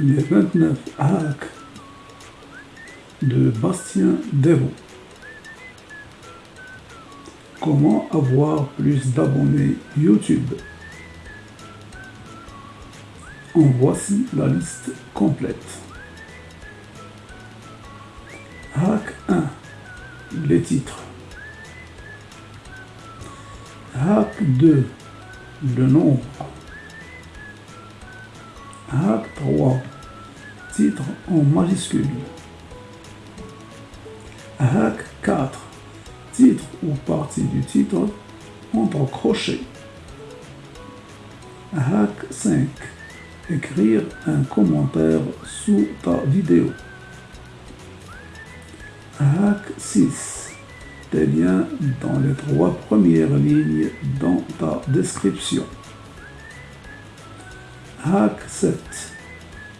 Les 29 hacks de Bastien Devaux. Comment avoir plus d'abonnés YouTube? En voici la liste complète. Hack 1. Les titres. Hack 2. Le nombre. Hack 3. Titre en majuscule. Hack 4. Titre ou partie du titre entre crochets. Hack 5. Écrire un commentaire sous ta vidéo. Hack 6. Tes liens dans les trois premières lignes dans ta description. Hack 7.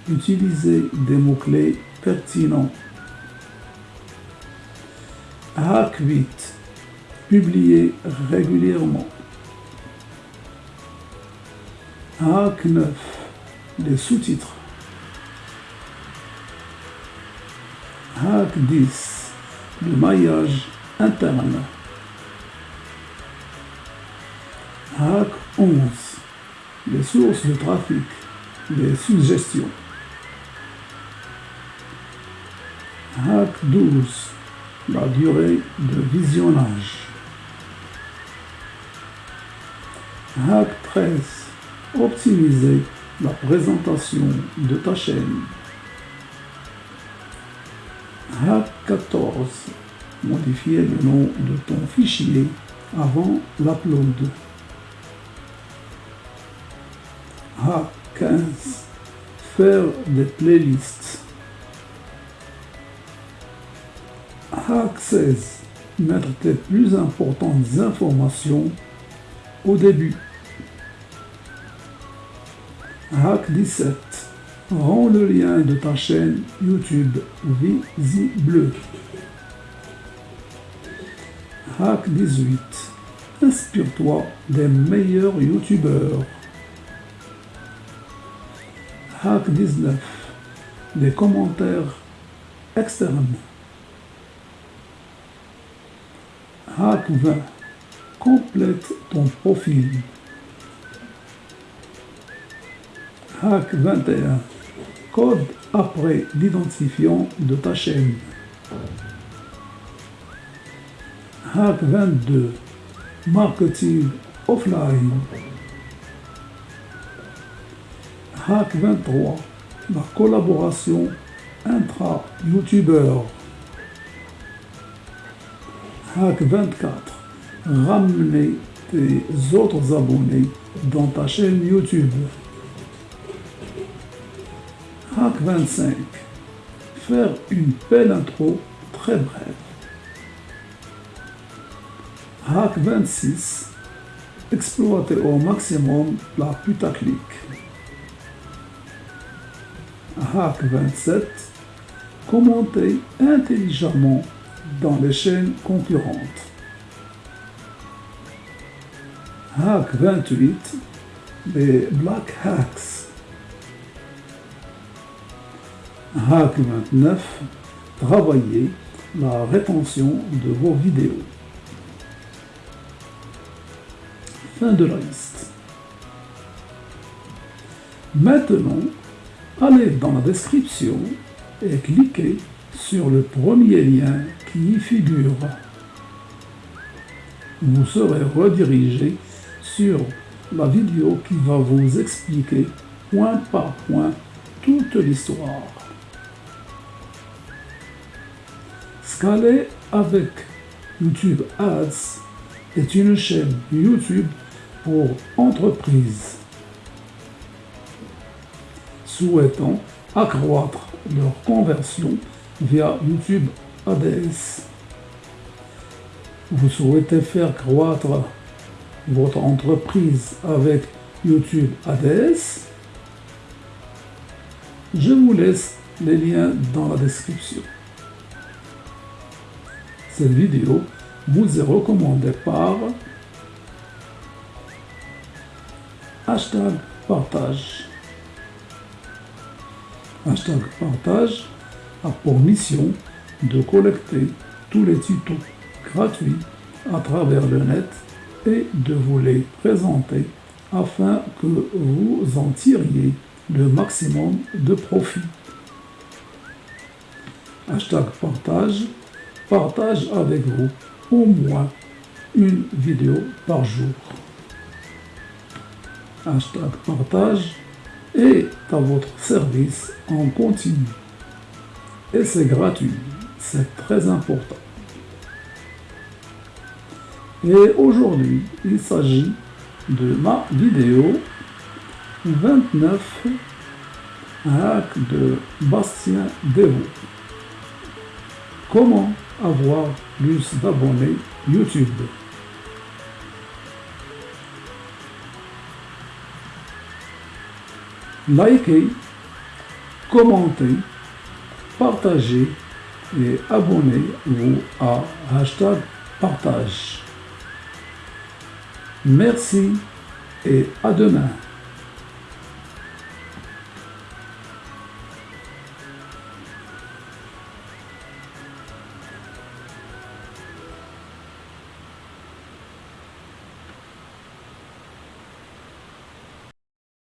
Utiliser des mots-clés pertinents. Hack 8. Publier régulièrement. Hack 9. Les sous-titres. Hack 10. Le maillage interne. Hack 11. Les sources de trafic. Les suggestions. Hack 12. La durée de visionnage. Hack 13. Optimiser la présentation de ta chaîne. Hack 14. Modifier le nom de ton fichier avant l'upload. Hack 15. Faire des playlists. Hack 16. Mettre tes plus importantes informations au début. Hack 17. Rends le lien de ta chaîne YouTube visible. Hack 18. Inspire-toi des meilleurs YouTubeurs. Hack 19. Les commentaires externes. Hack 20. Complète ton profil. Hack 21. Code après l'identifiant de ta chaîne. Hack 22. Marketing offline. Hack 23. La collaboration intra-youtubeur. Hack 24. Ramener tes autres abonnés dans ta chaîne YouTube. Hack 25. Faire une belle intro très brève. Hack 26. Exploiter au maximum la putaclic. Hack 27. Commenter intelligemment dans les chaînes concurrentes. Hack 28. Les Black Hacks. Hack 29. Travailler la rétention de vos vidéos. Fin de la liste. Maintenant, allez dans la description et cliquez sur le premier lien qui y figure. Vous serez redirigé sur la vidéo qui va vous expliquer point par point toute l'histoire. Scaler avec YouTube Ads est une chaîne YouTube pour entreprises souhaitant accroître leur conversion via YouTube ADS. Vous souhaitez faire croître votre entreprise avec YouTube ADS? Je vous laisse les liens dans la description. Cette vidéo vous est recommandée par hashtag partage. Hashtag partage a pour mission de collecter tous les tutos gratuits à travers le net et de vous les présenter afin que vous en tiriez le maximum de profit. Hashtag partage, partage avec vous au moins une vidéo par jour. Hashtag partage est à votre service en continu. Et c'est gratuit, c'est très important. Et aujourd'hui, il s'agit de ma vidéo 29 hack de Bastien Devaux. Comment avoir plus d'abonnés YouTube? Likez, commentez, partagez et abonnez-vous à hashtag partage. Merci et à demain.